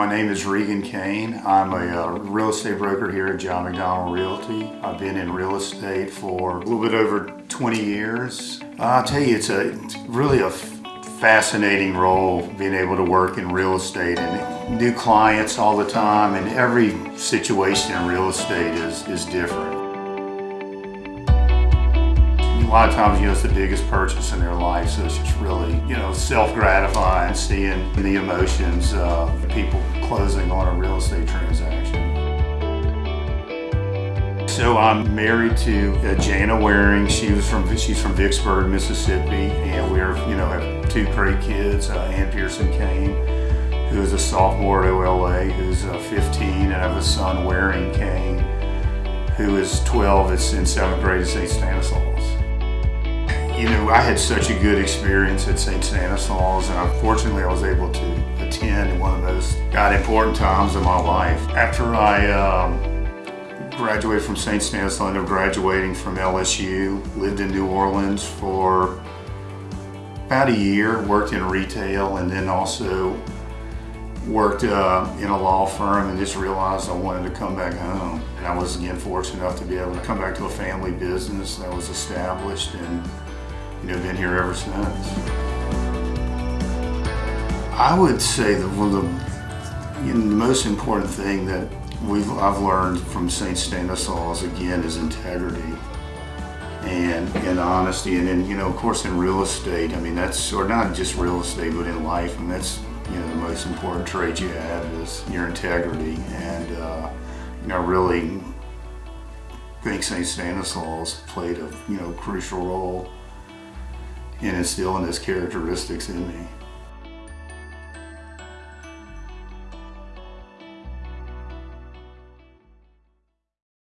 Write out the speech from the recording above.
My name is Regan Kane. I'm a uh, real estate broker here at John McDonald Realty. I've been in real estate for a little bit over 20 years. I'll tell you, it's a it's really a fascinating role being able to work in real estate and new clients all the time and every situation in real estate is, is different. A lot of times, you know, it's the biggest purchase in their life, so it's just really, you know, self-gratifying seeing the emotions of people closing on a real estate transaction. So I'm married to uh, Jana Waring. She was from she's from Vicksburg, Mississippi, and we're you know have two great kids. Uh, Ann Pearson Kane, who is a sophomore at OLA, who's uh, 15, and I have a son, Waring Kane, who is 12. It's in seventh grade at St. Stanislaus. You know, I had such a good experience at St. Stanislaus, and unfortunately, I was able to attend in one of those God important times of my life. After I um, graduated from St. Stanislaus, I ended up graduating from LSU, lived in New Orleans for about a year, worked in retail, and then also worked uh, in a law firm and just realized I wanted to come back home. And I was again fortunate enough to be able to come back to a family business that was established and you know, been here ever since. I would say that one of the, you know, the most important thing that we've I've learned from St. Stanislaus again is integrity and and honesty and then you know of course in real estate I mean that's or not just real estate but in life and that's you know the most important trait you have is your integrity and uh, you know really I think St. Stanislaus played a you know crucial role in instilling those characteristics in me.